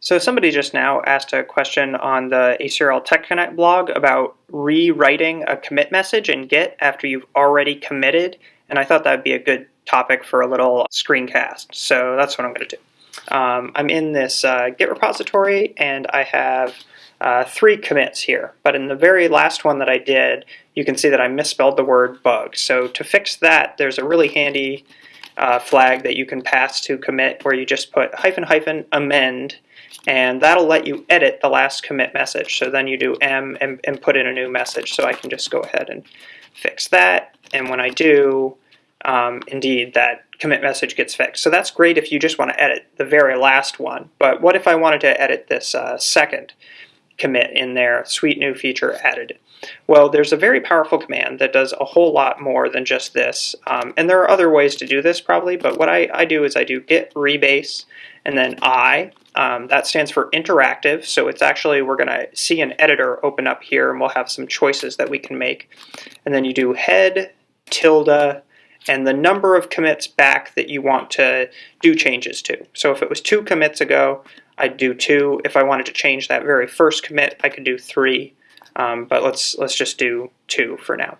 So somebody just now asked a question on the ACRL Tech Connect blog about rewriting a commit message in Git after you've already committed, and I thought that'd be a good topic for a little screencast. So that's what I'm going to do. Um, I'm in this uh, Git repository, and I have uh, three commits here. But in the very last one that I did, you can see that I misspelled the word bug. So to fix that, there's a really handy uh, flag that you can pass to commit where you just put hyphen hyphen amend and that'll let you edit the last commit message. So then you do M and, and put in a new message. So I can just go ahead and fix that. And when I do, um, indeed, that commit message gets fixed. So that's great if you just want to edit the very last one. But what if I wanted to edit this uh, second commit in there, sweet new feature added? Well, there's a very powerful command that does a whole lot more than just this. Um, and there are other ways to do this probably, but what I, I do is I do git rebase and then I. Um, that stands for interactive, so it's actually, we're going to see an editor open up here and we'll have some choices that we can make. And then you do head, tilde, and the number of commits back that you want to do changes to. So if it was two commits ago, I'd do two. If I wanted to change that very first commit, I could do three. Um, but let's let's just do two for now.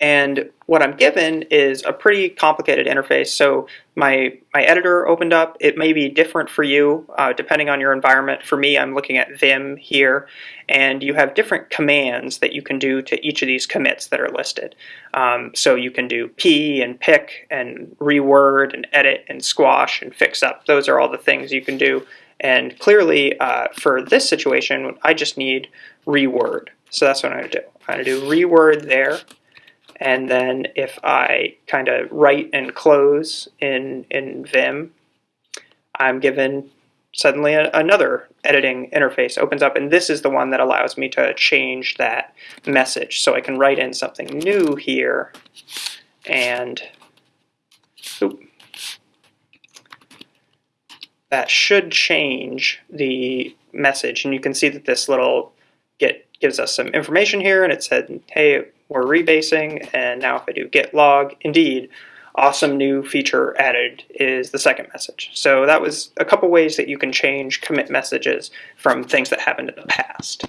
And what I'm given is a pretty complicated interface. So my, my editor opened up. It may be different for you uh, depending on your environment. For me, I'm looking at Vim here. And you have different commands that you can do to each of these commits that are listed. Um, so you can do p and pick and reword and edit and squash and fix up. Those are all the things you can do. And clearly, uh, for this situation, I just need reword. So that's what I'm going to do. I'm going to do reword there. And then if I kind of write and close in, in Vim, I'm given suddenly a, another editing interface opens up and this is the one that allows me to change that message. So I can write in something new here and oops, that should change the message and you can see that this little git gives us some information here and it said hey we're rebasing, and now if I do git log, indeed, awesome new feature added is the second message. So that was a couple ways that you can change commit messages from things that happened in the past.